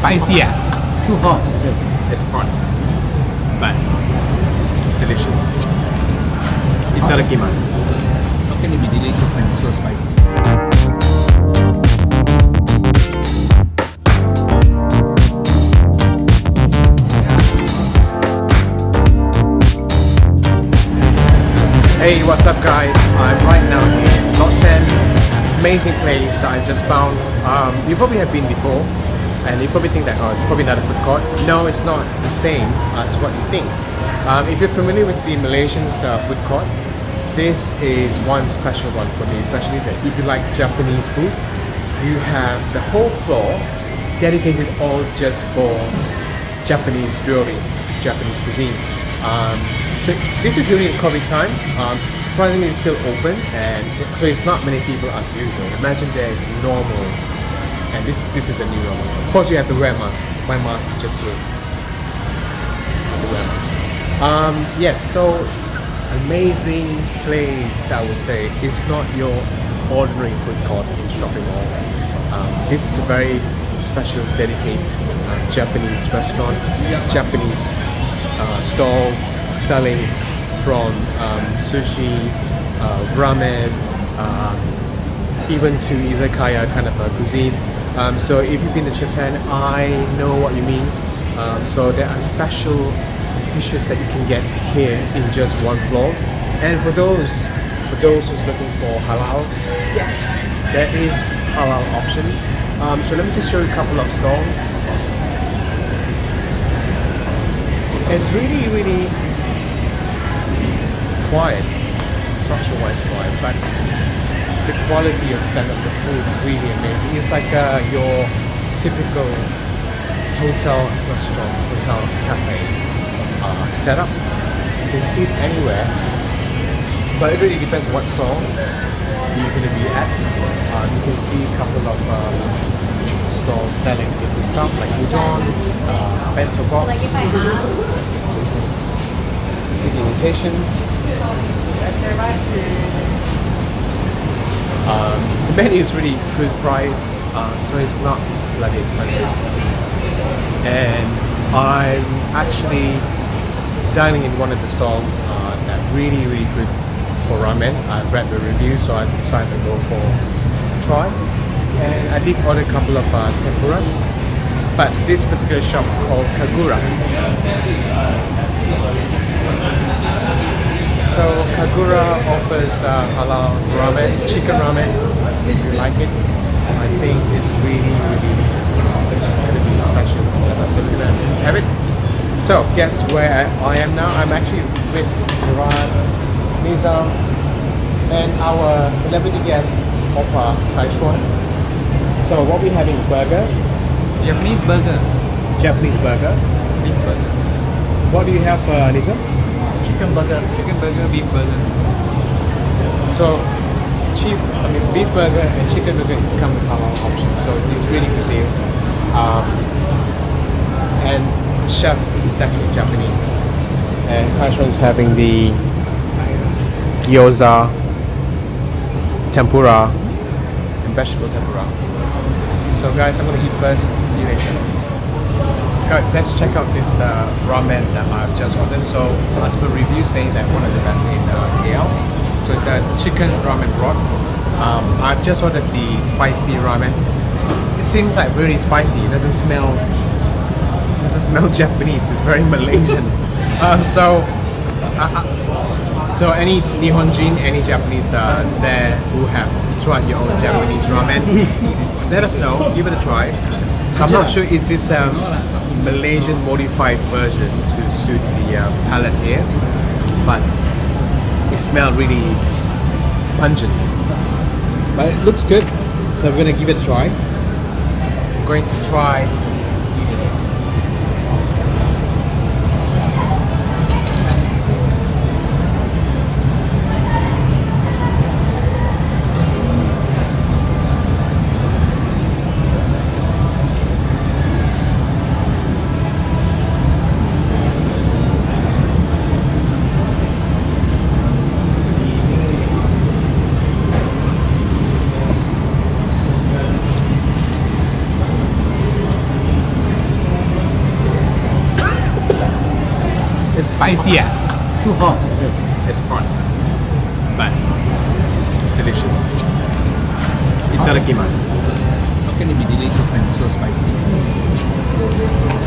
spicy ah. Too hot. It's hot. But it's delicious. Itadakimasu. How can it be delicious when it's so spicy? Hey, what's up guys? I'm right now in Lot 10. Amazing place that I just found. Um, you probably have been before and you probably think that oh, it's probably not a food court. No, it's not the same as what you think. Um, if you're familiar with the Malaysian's uh, food court, this is one special one for me, especially that if you like Japanese food, you have the whole floor dedicated all just for Japanese jewelry, Japanese cuisine. Um, so this is during COVID time. Um, surprisingly, it's still open, and so it's not many people as usual. Imagine there's normal, and this this is a new normal. Of course, you have to wear a mask. My mask just to, to wear mask. Um, yes, so amazing place. I would say it's not your ordinary food court in shopping mall. Um, this is a very special, dedicated uh, Japanese restaurant, Japanese uh, stalls selling from um, sushi, uh, ramen, um, even to izakaya kind of a cuisine. Um, so if you've been to Japan, I know what you mean. Um, so there are special dishes that you can get here in just one floor. And for those for those who's looking for halal, yes, there is halal options. Um, so let me just show you a couple of stalls. It's really, really quiet. Not sure why it's quiet, but the quality of stand-up, the food, really amazing. It's like uh, your typical hotel restaurant, hotel cafe uh, setup. You can sit anywhere, but it really depends what stall you're going to be at. Uh, you can see a couple of um, stalls selling different stuff like udon, uh, bento box, see the invitations. Um, the menu is really good price, uh, so it's not bloody expensive. And I'm actually dining in one of the stalls uh, that really, really good for ramen. I read the review, so I decided to go for a try. And I did order a couple of uh, tempuras, but this particular shop called Kagura. So Kagura offers uh, halal ramen, chicken ramen. If you like it, I think it's really, really going to be special. So we're going to have it. So guess where I am now? I'm actually with Gerard, Nizam, and our celebrity guest, Opa Kaishwan. So what we having? Burger, Japanese burger, Japanese burger. beef burger, What do you have, uh, Nizam? Chicken burger, chicken burger, beef burger. So cheap, I mean beef burger and chicken burger is come with halal options, so it's really good deal. Um, and chef is actually Japanese, and Kaishon is having the gyoza, tempura, and vegetable tempura. So guys, I'm gonna eat first. See you later. Guys, let's check out this uh, ramen that I've just ordered. So, as per review, saying that one of the best in uh, KL. So it's a chicken ramen broth. Um, I've just ordered the spicy ramen. It seems like really spicy. It doesn't smell. Doesn't smell Japanese. It's very Malaysian. um, so, uh, uh, so any Nihonjin, any Japanese uh, there who have tried your own Japanese ramen, let us know. Give it a try. I'm not sure is this um, Malaysian modified version to suit the uh, palate here, but it smells really pungent. But it looks good, so we're gonna give it a try. I'm going to try It's spicy, yeah. Too hot. It's hot, but it's delicious. Itadakimasu. How can it be delicious when it's so spicy?